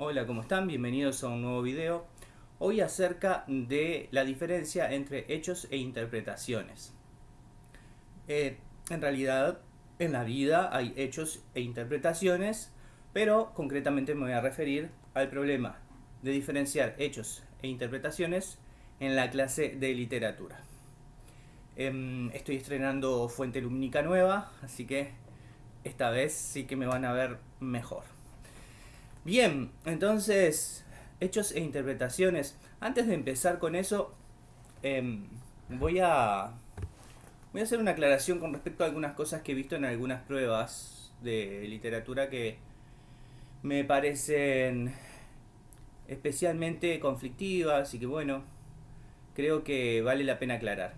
Hola, ¿cómo están? Bienvenidos a un nuevo video. Hoy acerca de la diferencia entre hechos e interpretaciones. Eh, en realidad, en la vida hay hechos e interpretaciones, pero concretamente me voy a referir al problema de diferenciar hechos e interpretaciones en la clase de literatura. Em, estoy estrenando fuente lumínica nueva, así que esta vez sí que me van a ver mejor. Bien, entonces, hechos e interpretaciones. Antes de empezar con eso, em, voy a voy a hacer una aclaración con respecto a algunas cosas que he visto en algunas pruebas de literatura que me parecen especialmente conflictivas y que bueno, creo que vale la pena aclarar.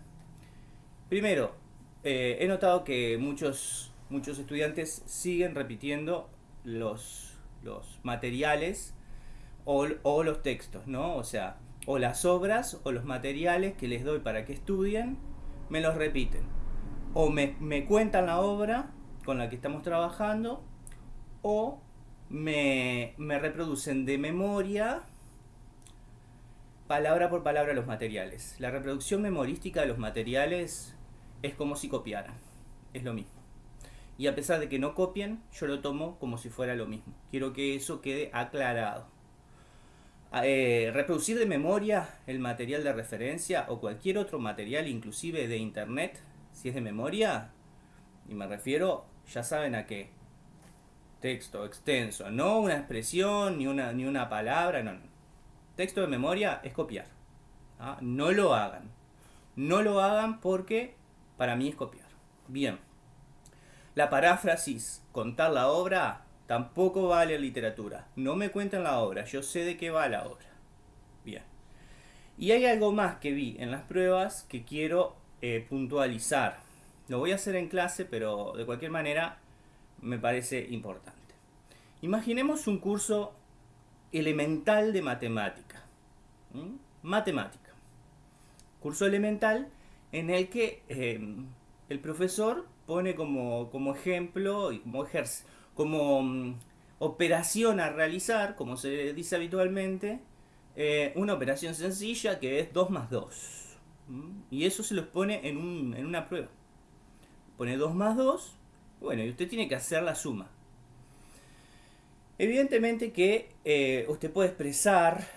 Primero, eh, he notado que muchos, muchos estudiantes siguen repitiendo los, los materiales o, o, los textos, ¿no? O sea, o las obras o los materiales que les doy para que estudien, me los repiten. O me, me cuentan la obra con la que estamos trabajando, o me, me reproducen de memoria palabra por palabra los materiales. La reproducción memorística de los materiales es como si copiaran. Es lo mismo. Y a pesar de que no copien, yo lo tomo como si fuera lo mismo. Quiero que eso quede aclarado. Eh, reproducir de memoria el material de referencia o cualquier otro material, inclusive de internet, si es de memoria, y me refiero, ya saben a qué. Texto extenso, no una expresión ni una, ni una palabra, no, Texto de memoria es copiar. ¿ah? No lo hagan. No lo hagan porque para mí es copiar. Bien. La paráfrasis, contar la obra, tampoco vale literatura. No me cuenten la obra, yo sé de qué va la obra. Bien. Y hay algo más que vi en las pruebas que quiero eh, puntualizar. Lo voy a hacer en clase, pero de cualquier manera me parece importante. Imaginemos un curso elemental de matemática. Matemática. Curso elemental en el que em, el profesor pone como, como ejemplo y como, ejerce, como mm, operación a realizar, como se dice habitualmente, eh, una operación sencilla que es 2 más 2. Y eso se los pone en, un, en una prueba. Pone 2 más 2, bueno, y usted tiene que hacer la suma. Evidentemente que eh, usted puede expresar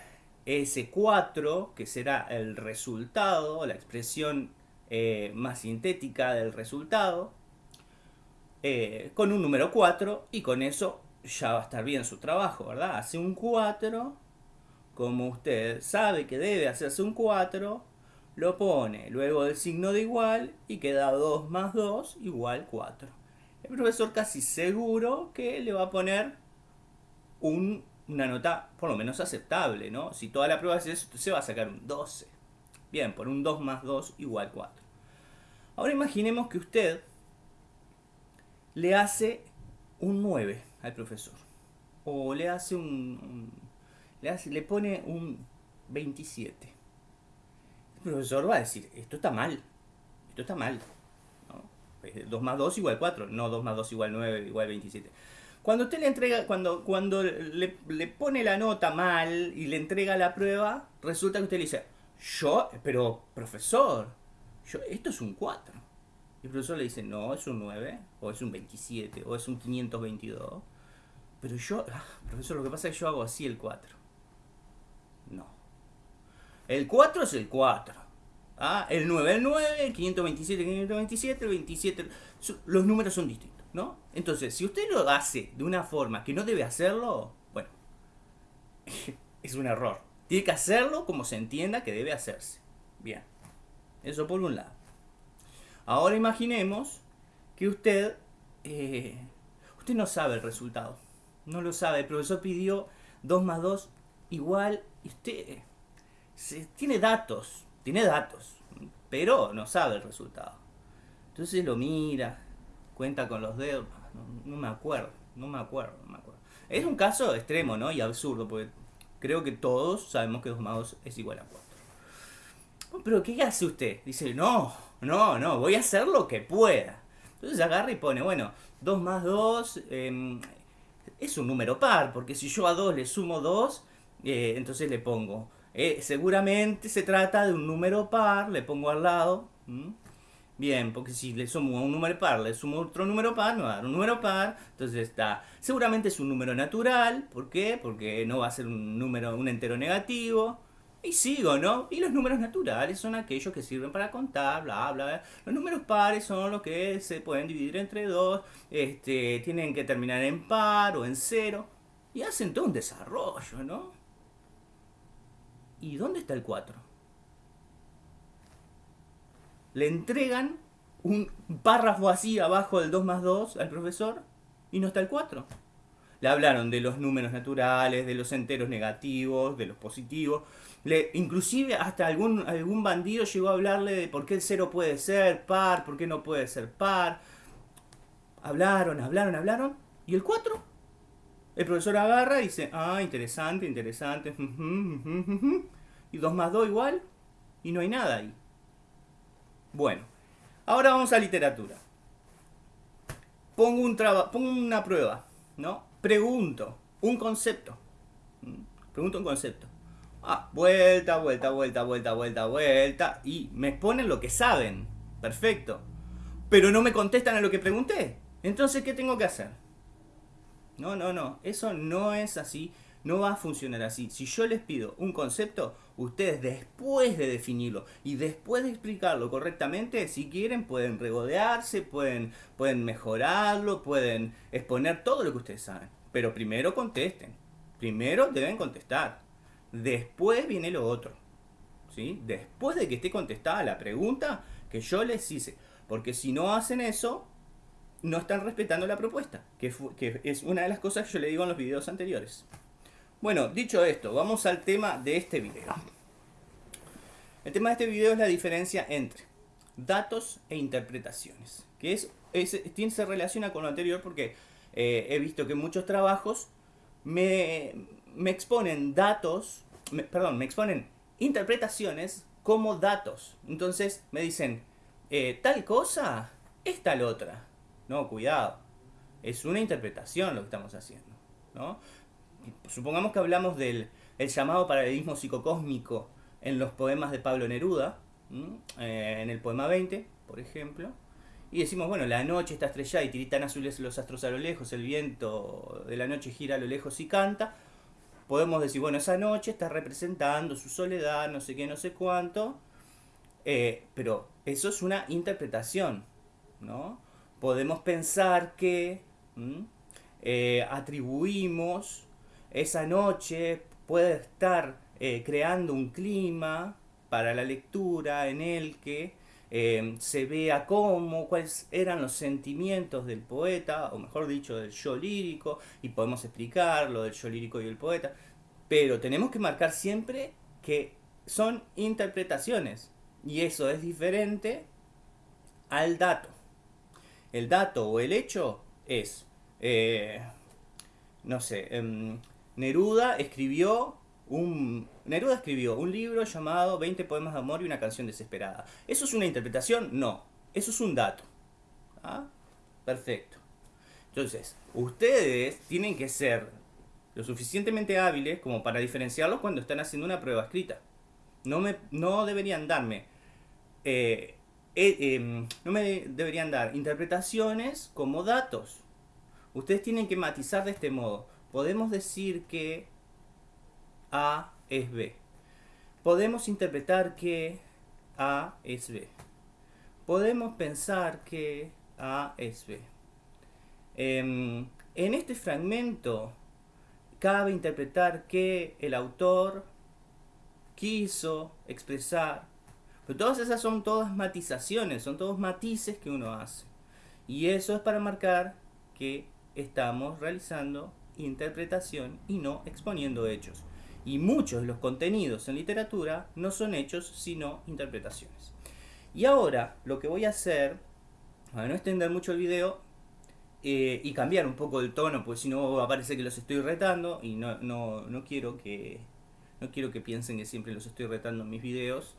ese 4, que será el resultado, la expresión eh, más sintética del resultado, eh, con un número 4 y con eso ya va a estar bien su trabajo, ¿verdad? Hace un 4, como usted sabe que debe hacerse un 4, lo pone luego del signo de igual y queda 2 más 2 igual 4. El profesor casi seguro que le va a poner una nota por lo menos aceptable, ¿no? Si toda la prueba es eso, se va a sacar un 12. Bien, por un 2 más 2 igual 4. Ahora imaginemos que usted le hace un 9 al profesor. O le hace un... le, hace, le pone un 27. El profesor va a decir, esto está mal. Esto está mal. 2 más 2 igual 4. No 2 más 2 igual 9 igual 27. Cuando usted le entrega, cuando, cuando le, le, pone la nota mal y le entrega la prueba, resulta que usted le dice, yo, pero profesor, yo, esto es un 4. Y el profesor le dice, no, es un 9, o es un 27, o es un 522. Pero yo, ah, profesor, lo que pasa es que yo hago así el 4. No. El 4 es el 4. ¿Ah? El 9, el 9, el 527, el 527, el 27. Los números son distintos. ¿no? Entonces, si usted lo hace de una forma que no debe hacerlo, bueno, es un error. Tiene que hacerlo como se entienda que debe hacerse. Bien, eso por un lado. Ahora imaginemos que usted, eh, usted no sabe el resultado. No lo sabe. El profesor pidió 2 más 2 igual y usted tiene datos, tiene datos, pero no sabe el resultado. Entonces lo mira, cuenta con los dedos, no, me acuerdo, no me acuerdo, no me acuerdo. Es un caso extremo, ¿no? Y absurdo, porque creo que todos sabemos que 2 más 2 es igual a 4. Pero ¿qué hace usted? Dice, no, no, no, voy a hacer lo que pueda. Entonces agarra y pone, bueno, 2 más 2 em, es un número par, porque si yo a 2 le sumo 2, eh, entonces le pongo. Eh, seguramente se trata de un número par, le pongo al lado. Bien, porque si le sumo a un número par, le sumo otro número par, me va a dar un número par. Entonces está. Seguramente es un número natural. ¿Por qué? Porque no va a ser un número, un entero negativo. Y sigo, ¿no? Y los números naturales son aquellos que sirven para contar, bla, bla, Los números pares son los que se pueden dividir entre dos, este, tienen que terminar en par o en cero. Y hacen todo un desarrollo, ¿no? ¿Y dónde está el 4? Le entregan un párrafo así abajo del 2 más 2 al profesor y no está el 4. Le hablaron de los números naturales, de los enteros negativos, de los positivos. Inclusive hasta algún, algún bandido llegó a hablarle de por qué el 0 puede ser par, por qué no puede ser par. Hablaron, hablaron, hablaron. ¿Y el 4? El profesor agarra y dice, ah, interesante, interesante. Y 2 más 2 igual. Y no hay nada ahí. Bueno, ahora vamos a literatura. Pongo, un pongo una prueba, ¿no? pregunto un concepto. Pregunto un concepto. Ah, vuelta, vuelta, vuelta, vuelta, vuelta, vuelta. Y me exponen lo que saben. Perfecto. Pero no me contestan a lo que pregunté. Entonces, ¿qué tengo que hacer? No, no, no. Eso no es así. No va a funcionar así. Si yo les pido un concepto, ustedes después de definirlo y después de explicarlo correctamente, si quieren pueden regodearse, pueden, pueden mejorarlo, pueden exponer todo lo que ustedes saben. Pero primero contesten. Primero deben contestar. Después viene lo otro. ¿sí? Después de que esté contestada la pregunta que yo les hice. Porque si no hacen eso, no están respetando la propuesta. Que, es una de las cosas que yo le digo en los videos anteriores. Bueno, dicho esto, vamos al tema de este video. El tema de este video es la diferencia entre datos e interpretaciones. Que es, tiene, se relaciona con lo anterior porque eh, he visto que muchos trabajos me, exponen datos, perdón, me exponen interpretaciones como datos. Entonces me dicen, eh, tal cosa es tal otra. No, cuidado. Es una interpretación lo que estamos haciendo. ¿no? supongamos que hablamos del el llamado paralelismo psicocósmico en los poemas de Pablo Neruda, eh, en el poema 20, por ejemplo, y decimos, bueno, la noche está estrellada y tiritan azules los astros a lo lejos, el viento de la noche gira a lo lejos y canta, podemos decir, bueno, esa noche está representando su soledad, no sé qué, no sé cuánto, eh, pero eso es una interpretación, ¿no? Podemos pensar que eh, atribuimos esa noche puede estar eh, creando un clima para la lectura en el que eh, se vea cómo, cuáles eran los sentimientos del poeta, o mejor dicho, del yo lírico, y podemos explicar lo del yo lírico y el poeta, pero tenemos que marcar siempre que son interpretaciones, y eso es diferente al dato. El dato o el hecho es, eh, no sé, em, Neruda escribió un, Neruda escribió un libro llamado 20 poemas de amor y una canción desesperada. ¿Eso es una interpretación? No. Eso es un dato. ¿Ah? Perfecto. Entonces, ustedes tienen que ser lo suficientemente hábiles como para diferenciarlos cuando están haciendo una prueba escrita. No, me, no deberían darme... Eh, eh, em, no me deberían dar interpretaciones como datos. Ustedes tienen que matizar de este modo podemos decir que A es B. Podemos interpretar que A es B. Podemos pensar que A es B. Em, en este fragmento cabe interpretar que el autor quiso expresar, pero todas esas son todas matizaciones, son todos matices que uno hace. Y eso es para marcar que estamos realizando interpretación y no exponiendo hechos. Y muchos de los contenidos en literatura no son hechos sino interpretaciones. Y ahora lo que voy a hacer, para no extender mucho el video eh, y cambiar un poco el tono, pues si no parece que los estoy retando y no, no, quiero que no quiero que piensen que siempre los estoy retando en mis videos.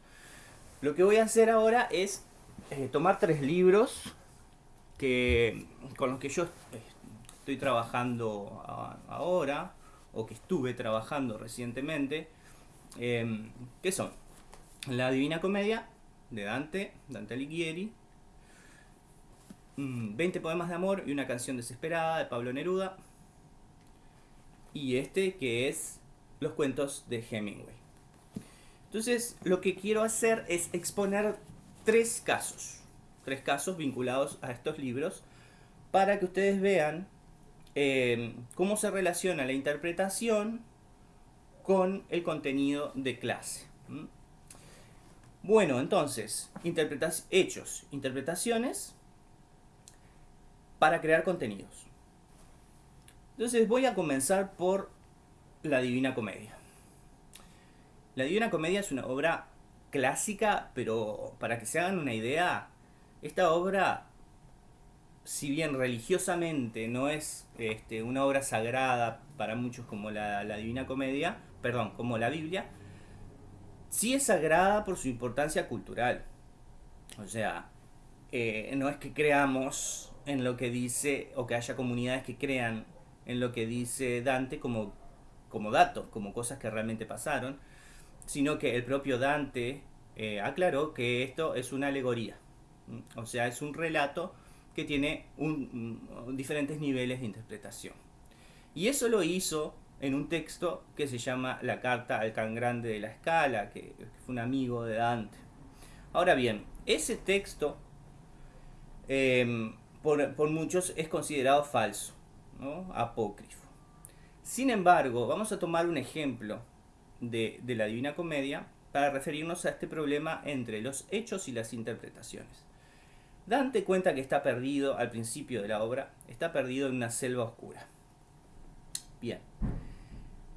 Lo que voy a hacer ahora es eh, tomar tres libros que, con los que yo estoy trabajando ahora o que estuve trabajando recientemente, em, que son La Divina Comedia de Dante, Dante Alighieri, 20 mm, poemas de amor y una canción desesperada de Pablo Neruda, y este que es Los cuentos de Hemingway. Entonces, lo que quiero hacer es exponer tres casos, tres casos vinculados a estos libros, para que ustedes vean eh, cómo se relaciona la interpretación con el contenido de clase. Bueno, entonces, hechos, interpretaciones para crear contenidos. Entonces voy a comenzar por La Divina Comedia. La Divina Comedia es una obra clásica, pero para que se hagan una idea, esta obra si bien religiosamente no es este, una obra sagrada para muchos como la, Divina Comedia, perdón, como la Biblia, sí es sagrada por su importancia cultural. O sea, eh, no es que creamos en lo que dice, o que haya comunidades que crean en lo que dice Dante como, como datos, como cosas que realmente pasaron, sino que el propio Dante eh, aclaró que esto es una alegoría. O sea, es un relato que tiene diferentes niveles de interpretación. Y eso lo hizo en un texto que se llama La Carta al Can Grande de la Escala, que, fue un amigo de Dante. Ahora bien, ese texto em, por, muchos es considerado falso, apócrifo. Sin embargo, vamos a tomar un ejemplo de la Divina Comedia para referirnos a este problema entre los hechos y las interpretaciones. Dante cuenta que está perdido al principio de la obra, está perdido en una selva oscura. Bien,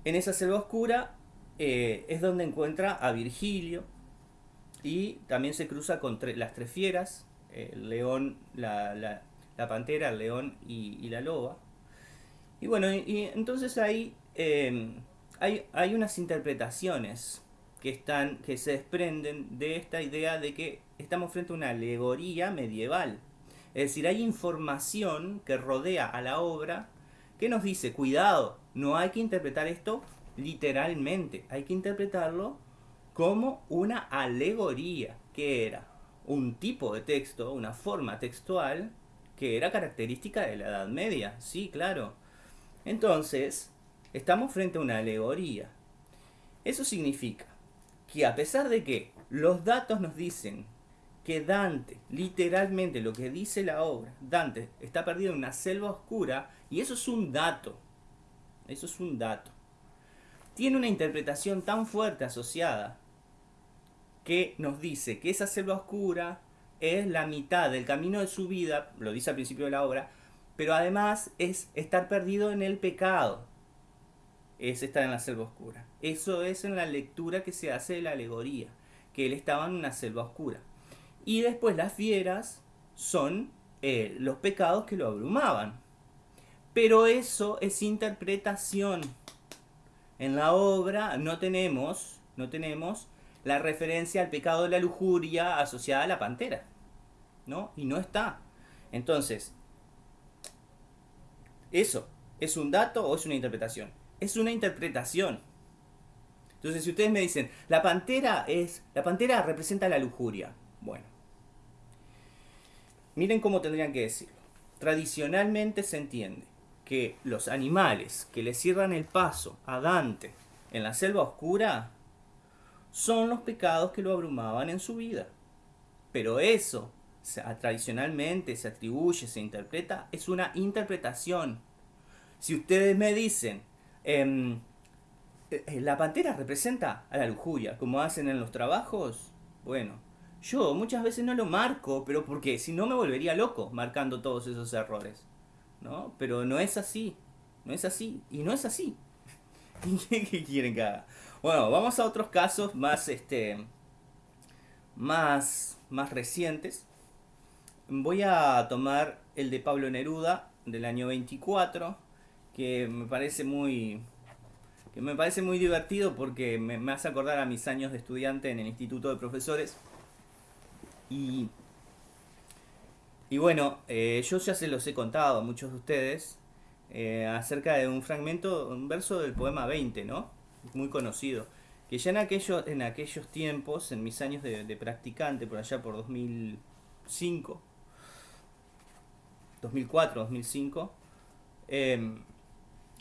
en esa selva oscura eh, es donde encuentra a Virgilio y también se cruza con las tres fieras, el león, la, pantera, el león y, la loba. Y bueno, y, entonces ahí hay, hay unas interpretaciones que, están, que se desprenden de esta idea de que estamos frente a una alegoría medieval. Es decir, hay información que rodea a la obra que nos dice, cuidado, no hay que interpretar esto literalmente, hay que interpretarlo como una alegoría, que era un tipo de texto, una forma textual, que era característica de la Edad Media, sí, claro. Entonces, estamos frente a una alegoría. Eso significa que a pesar de que los datos nos dicen que Dante, literalmente lo que dice la obra, Dante está perdido en una selva oscura y eso es un dato, eso es un dato. Tiene una interpretación tan fuerte asociada que nos dice que esa selva oscura es la mitad del camino de su vida, lo dice al principio de la obra, pero además es estar perdido en el pecado, es estar en la selva oscura. Eso es en la lectura que se hace de la alegoría, que él estaba en una selva oscura. Y después las fieras son eh, los pecados que lo abrumaban. Pero eso es interpretación. En la obra no tenemos, no tenemos la referencia al pecado de la lujuria asociada a la pantera. ¿No? Y no está. Entonces, ¿eso es un dato o es una interpretación? Es una interpretación. Entonces, si ustedes me dicen, la pantera es. La pantera representa la lujuria. Bueno. Miren cómo tendrían que decirlo. Tradicionalmente se entiende que los animales que le cierran el paso a Dante en la selva oscura son los pecados que lo abrumaban en su vida. Pero eso, tradicionalmente se atribuye, se interpreta, es una interpretación. Si ustedes me dicen, eh, eh, la pantera representa a la lujuria, como hacen en los trabajos. Bueno, yo muchas veces no lo marco, pero porque si no me volvería loco marcando todos esos errores. ¿No? Pero no es así. No es así. Y no es así. ¿Qué quieren que haga? Bueno, vamos a otros casos más, este, más, más recientes. Voy a tomar el de Pablo Neruda del año 24, que me parece muy, me parece muy divertido porque me, hace acordar a mis años de estudiante en el Instituto de Profesores. Y, y bueno, eh, yo ya se los he contado a muchos de ustedes eh, acerca de un fragmento, un verso del poema 20, ¿no? Muy conocido. Que ya en aquellos, en aquellos tiempos, en mis años de, practicante, por allá por 2005, 2004, 2005,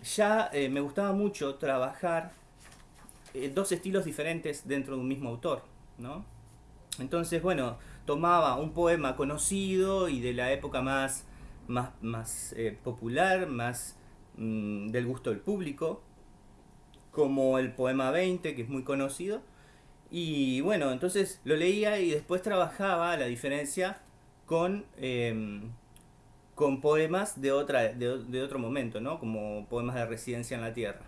ya eh, me gustaba mucho trabajar eh, dos estilos diferentes dentro de un mismo autor, ¿no? Entonces, bueno, tomaba un poema conocido y de la época más, más, más eh, popular, más mm, del gusto del público, como el poema 20, que es muy conocido. Y bueno, entonces lo leía y después trabajaba la diferencia con, em, con poemas de, otra, de, de, otro momento, ¿no? Como poemas de residencia en la tierra.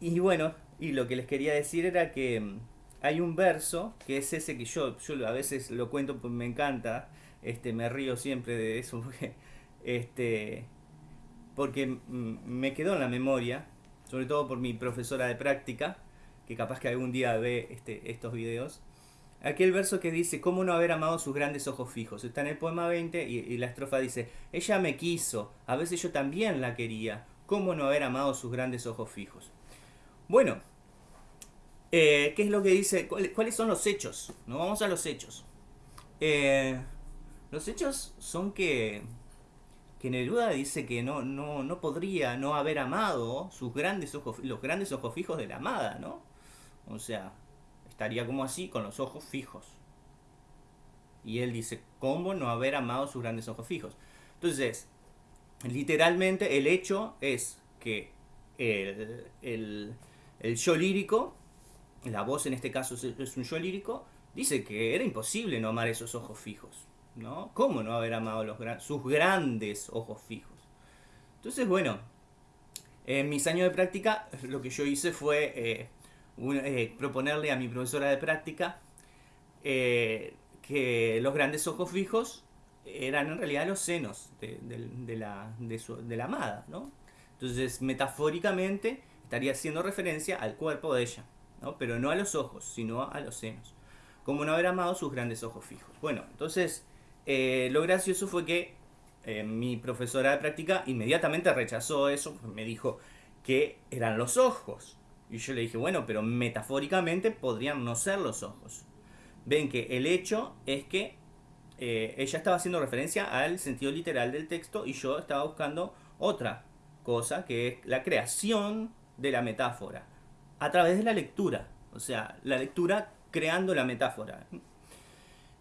Y bueno, y lo que les quería decir era que em, hay un verso que es ese que yo, yo a veces lo cuento porque me encanta, este, me río siempre de eso porque, este, porque me quedó en la memoria, sobre todo por mi profesora de práctica, que capaz que algún día ve este, estos videos. Aquel verso que dice, ¿cómo no haber amado sus grandes ojos fijos? Está en el poema 20 y, la estrofa dice, ella me quiso, a veces yo también la quería, ¿cómo no haber amado sus grandes ojos fijos? Bueno, eh, ¿Qué es lo que dice? ¿Cuáles son los hechos? ¿No? Vamos a los hechos. Eh, los hechos son que, que Neruda dice que no, no, no podría no haber amado sus grandes ojos, los grandes ojos fijos de la amada, ¿no? O sea, estaría como así, con los ojos fijos. Y él dice, ¿cómo no haber amado sus grandes ojos fijos? Entonces, literalmente el hecho es que el, el, el yo lírico la voz en este caso es un yo lírico, dice que era imposible no amar esos ojos fijos. ¿no? ¿Cómo no haber amado los sus grandes ojos fijos? Entonces, bueno, en mis años de práctica lo que yo hice fue eh, eh, proponerle a mi profesora de práctica eh, que los grandes ojos fijos eran en realidad los senos de, la, de la amada. ¿no? Entonces, metafóricamente, estaría haciendo referencia al cuerpo de ella pero no a los ojos, sino a los senos. Como no haber amado sus grandes ojos fijos. Bueno, entonces eh, lo gracioso fue que mi profesora de práctica inmediatamente rechazó eso, me dijo que eran los ojos. Y yo le dije, bueno, pero metafóricamente podrían no ser los ojos. Ven que el hecho es que eh, ella estaba haciendo referencia al sentido literal del texto y yo estaba buscando otra cosa, que es la creación de la metáfora a través de la lectura. O sea, la lectura creando la metáfora.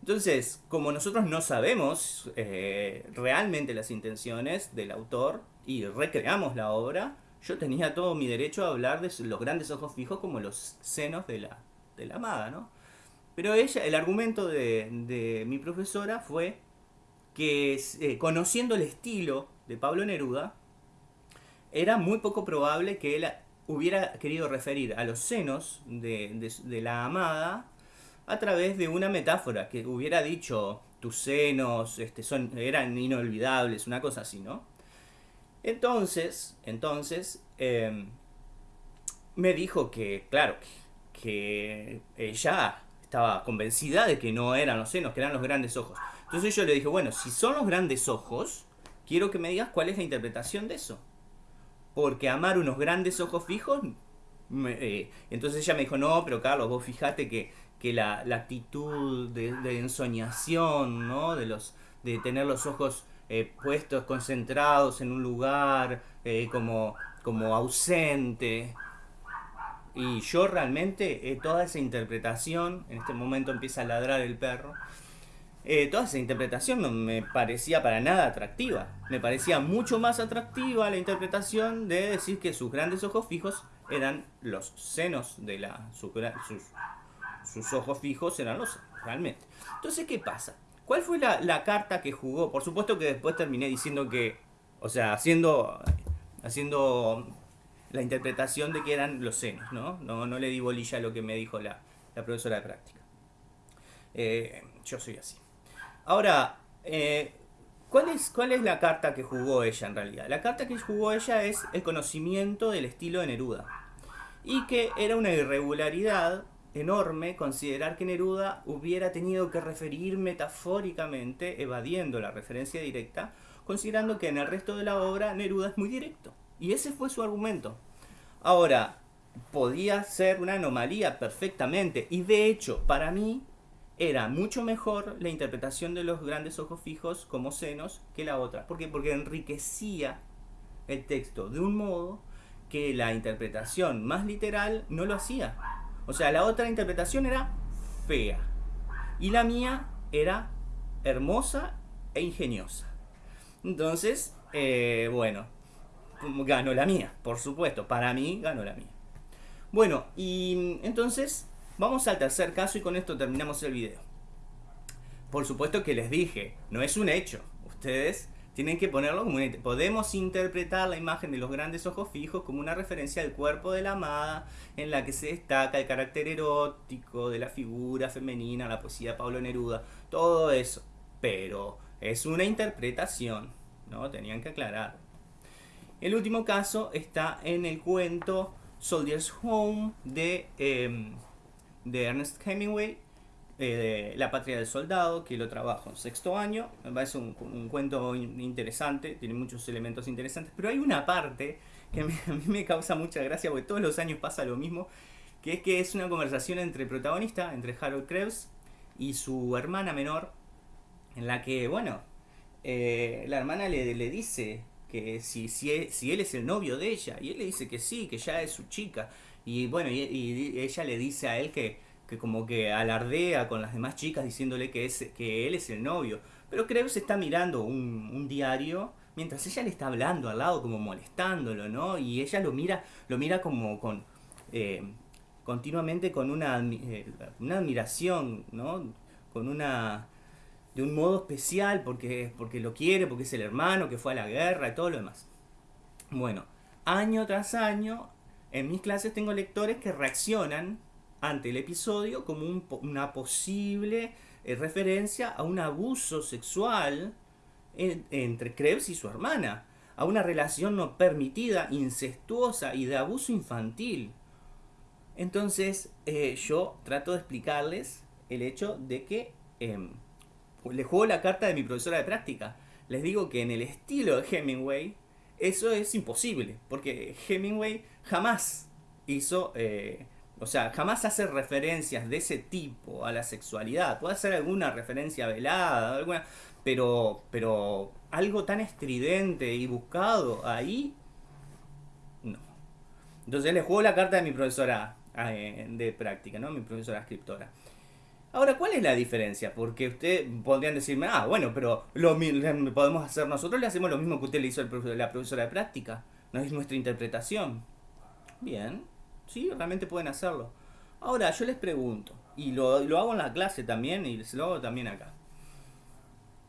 Entonces, como nosotros no sabemos eh, realmente las intenciones del autor y recreamos la obra, yo tenía todo mi derecho a hablar de los grandes ojos fijos como los senos de la, de la amada, ¿no? Pero ella, el argumento de, mi profesora fue que eh, conociendo el estilo de Pablo Neruda, era muy poco probable que él hubiera querido referir a los senos de, la amada a través de una metáfora, que hubiera dicho tus senos este, son, eran inolvidables, una cosa así, ¿no? Entonces, entonces, em, me dijo que, claro, que, ella estaba convencida de que no eran los senos, que eran los grandes ojos. Entonces yo le dije, bueno, si son los grandes ojos, quiero que me digas cuál es la interpretación de eso porque amar unos grandes ojos fijos, eh, entonces ella me dijo, no, pero Carlos, vos fijate que, que la, actitud de, ensoñación, ¿no? De, los, de tener los ojos eh, puestos, concentrados en un lugar, eh, como, como ausente. Y yo realmente, toda esa interpretación, en este momento empieza a ladrar el perro, eh, toda esa interpretación no me parecía para nada atractiva. Me parecía mucho más atractiva la interpretación de decir que sus grandes ojos fijos eran los senos de la... sus, sus ojos fijos eran los realmente. Entonces, ¿qué pasa? ¿Cuál fue la, carta que jugó? Por supuesto que después terminé diciendo que, o sea, haciendo, haciendo la interpretación de que eran los senos, ¿no? No, no le di bolilla a lo que me dijo la, la profesora de práctica. Eh, yo soy así. Ahora, eh, ¿cuál, es, ¿cuál es la carta que jugó ella en realidad? La carta que jugó ella es el conocimiento del estilo de Neruda. Y que era una irregularidad enorme considerar que Neruda hubiera tenido que referir metafóricamente, evadiendo la referencia directa, considerando que en el resto de la obra Neruda es muy directo. Y ese fue su argumento. Ahora, podía ser una anomalía perfectamente, y de hecho, para mí, era mucho mejor la interpretación de los grandes ojos fijos como senos que la otra. ¿Por qué? Porque enriquecía el texto de un modo que la interpretación más literal no lo hacía. O sea, la otra interpretación era fea. Y la mía era hermosa e ingeniosa. Entonces, eh, bueno, ganó la mía, por supuesto. Para mí, ganó la mía. Bueno, y entonces vamos al tercer caso y con esto terminamos el video. Por supuesto que les dije, no es un hecho. Ustedes tienen que ponerlo como un hecho. Podemos interpretar la imagen de los grandes ojos fijos como una referencia al cuerpo de la amada, en la que se destaca el carácter erótico de la figura femenina, la poesía de Pablo Neruda, todo eso. Pero es una interpretación, ¿no? Tenían que aclarar. El último caso está en el cuento Soldier's Home de, em, de Ernest Hemingway, eh, La Patria del Soldado, que lo trabajo en sexto año. Me parece un, un cuento interesante, tiene muchos elementos interesantes, pero hay una parte que a mí me causa mucha gracia, porque todos los años pasa lo mismo, que es que es una conversación entre el protagonista, entre Harold Krebs y su hermana menor, en la que, bueno, eh, la hermana le, le dice que si, si, e, si, él es el novio de ella, y él le dice que sí, que ya es su chica, y bueno, y, ella le dice a él que, que, como que alardea con las demás chicas diciéndole que, es, que él es el novio, pero se está mirando un, un diario mientras ella le está hablando al lado como molestándolo, ¿no? Y ella lo mira, lo mira como con... Eh, continuamente con una, eh, una admiración, ¿no? Con una de un modo especial porque, porque lo quiere, porque es el hermano que fue a la guerra y todo lo demás. Bueno, año tras año, en mis clases tengo lectores que reaccionan ante el episodio como una posible eh, referencia a un abuso sexual entre Krebs y su hermana, a una relación no permitida, incestuosa y de abuso infantil. Entonces eh, yo trato de explicarles el hecho de que em, le juego la carta de mi profesora de práctica. Les digo que en el estilo de Hemingway eso es imposible, porque Hemingway jamás hizo, eh, o sea, jamás hace referencias de ese tipo a la sexualidad. Puede hacer alguna referencia velada, alguna, pero, pero algo tan estridente y buscado ahí, no. Entonces le juego la carta de mi profesora eh, de práctica, ¿no? Mi profesora escritora. Ahora, ¿cuál es la diferencia? Porque usted podrían decirme, ah, bueno, pero lo podemos hacer nosotros, le hacemos lo mismo que usted le hizo a la profesora de práctica. No es nuestra interpretación. Bien, sí, realmente pueden hacerlo. Ahora, yo les pregunto, y lo, lo hago en la clase también, y se lo hago también acá.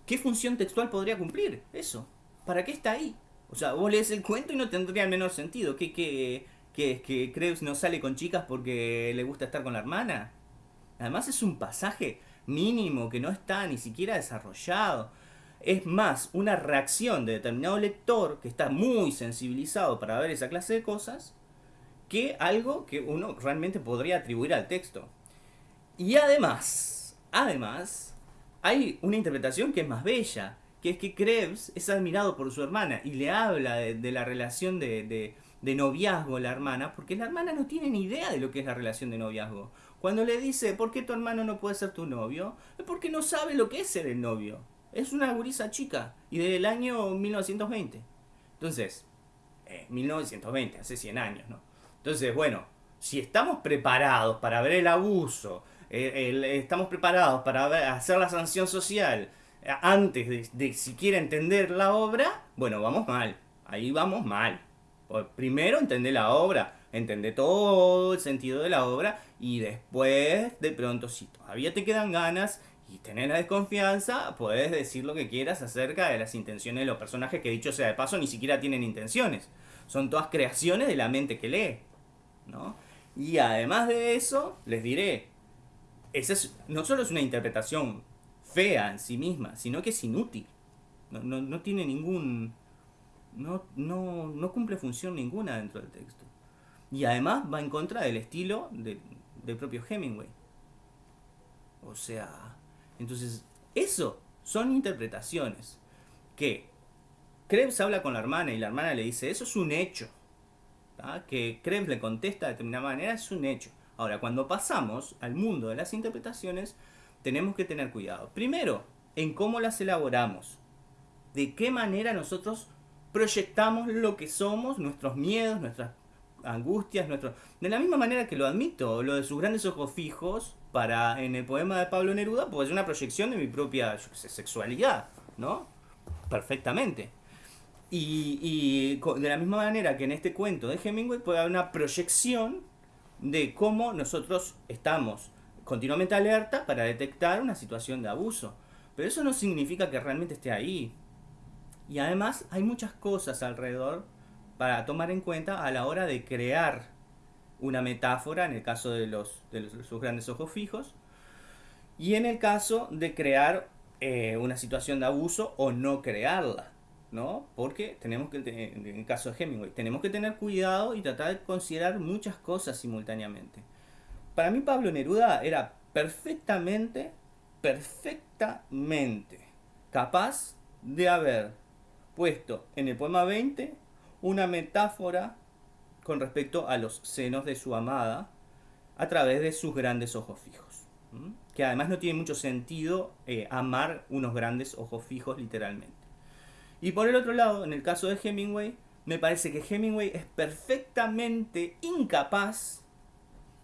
¿Qué función textual podría cumplir eso? ¿Para qué está ahí? O sea, vos lees el cuento y no tendría el menor sentido. ¿Qué, qué, qué, que Creus no sale con chicas porque le gusta estar con la hermana? Además es un pasaje mínimo que no está ni siquiera desarrollado. Es más una reacción de determinado lector que está muy sensibilizado para ver esa clase de cosas que algo que uno realmente podría atribuir al texto. Y además, además, hay una interpretación que es más bella, que es que Krebs es admirado por su hermana y le habla de, la relación de, de noviazgo la hermana, porque la hermana no tiene ni idea de lo que es la relación de noviazgo. Cuando le dice, ¿por qué tu hermano no puede ser tu novio? Es porque no sabe lo que es ser el novio. Es una gurisa chica y del año 1920. Entonces, 1920, eh, hace 100 años, ¿no? Entonces, bueno, si estamos preparados para ver el abuso, estamos preparados para hacer la sanción social eh, antes de, de siquiera entender la obra, bueno, vamos mal. Ahí vamos mal. Primero entender la obra, entender todo el sentido de la obra y después, de pronto, si todavía te quedan ganas y tenés la desconfianza, puedes decir lo que quieras acerca de las intenciones de los personajes que dicho sea de paso ni siquiera tienen intenciones. Son todas creaciones de la mente que lee. ¿No? Y además de eso, les diré, esa es, no solo es una interpretación fea en sí misma, sino que es inútil. No, no tiene ningún... No, no, no cumple función ninguna dentro del texto. Y además va en contra del estilo de, del propio Hemingway. O sea, entonces, eso son interpretaciones que Krebs habla con la hermana y la hermana le dice, eso es un hecho. Que Krebs le contesta de determinada manera es un hecho. Ahora, cuando pasamos al mundo de las interpretaciones, tenemos que tener cuidado. Primero, en cómo las elaboramos. De qué manera nosotros proyectamos lo que somos, nuestros miedos, nuestras angustias, nuestro... De la misma manera que lo admito, lo de sus grandes ojos fijos, para en el poema de Pablo Neruda, pues es una proyección de mi propia sexualidad, ¿no? Perfectamente. Y, de la misma manera que en este cuento de Hemingway puede haber una proyección de cómo nosotros estamos continuamente alerta para detectar una situación de abuso. Pero eso no significa que realmente esté ahí. Y además hay muchas cosas alrededor para tomar en cuenta a la hora de crear una metáfora en el caso de, los, de sus grandes ojos fijos y en el caso de crear eh, una situación de abuso o no crearla. ¿No? Porque tenemos que, en el caso de Hemingway, tenemos que tener cuidado y tratar de considerar muchas cosas simultáneamente. Para mí Pablo Neruda era perfectamente, perfectamente capaz de haber puesto en el poema 20 una metáfora con respecto a los senos de su amada a través de sus grandes ojos fijos. Que además no tiene mucho sentido eh, amar unos grandes ojos fijos literalmente. Y por el otro lado, en el caso de Hemingway, me parece que Hemingway es perfectamente incapaz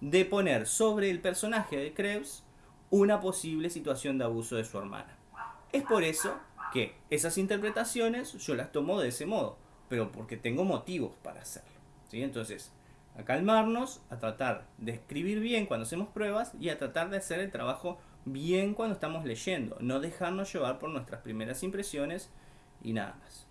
de poner sobre el personaje de Krebs una posible situación de abuso de su hermana. Es por eso que esas interpretaciones yo las tomo de ese modo, pero porque tengo motivos para hacerlo. ¿sí? Entonces, a calmarnos, a tratar de escribir bien cuando hacemos pruebas y a tratar de hacer el trabajo bien cuando estamos leyendo, no dejarnos llevar por nuestras primeras impresiones y nada más.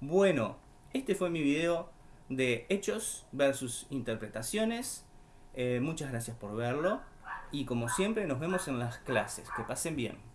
Bueno, este fue mi video de hechos versus interpretaciones. Eh, muchas gracias por verlo y como siempre nos vemos en las clases. Que pasen bien.